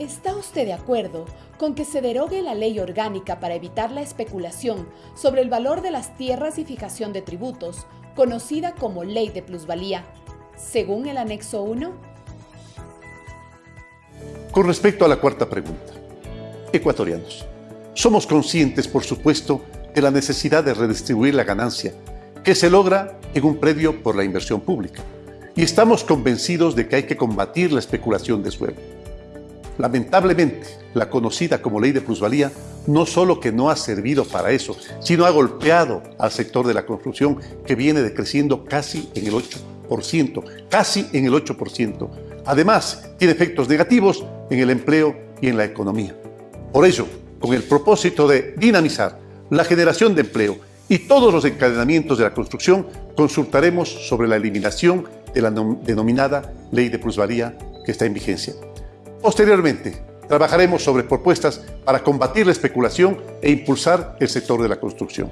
¿Está usted de acuerdo con que se derogue la ley orgánica para evitar la especulación sobre el valor de las tierras y fijación de tributos, conocida como Ley de Plusvalía, según el anexo 1? Con respecto a la cuarta pregunta, ecuatorianos, somos conscientes, por supuesto, de la necesidad de redistribuir la ganancia que se logra en un predio por la inversión pública y estamos convencidos de que hay que combatir la especulación de suelo. Lamentablemente, la conocida como ley de plusvalía no solo que no ha servido para eso, sino ha golpeado al sector de la construcción que viene decreciendo casi en el 8%, casi en el 8%. Además, tiene efectos negativos en el empleo y en la economía. Por ello, con el propósito de dinamizar la generación de empleo y todos los encadenamientos de la construcción, consultaremos sobre la eliminación de la denominada ley de plusvalía que está en vigencia. Posteriormente, trabajaremos sobre propuestas para combatir la especulación e impulsar el sector de la construcción.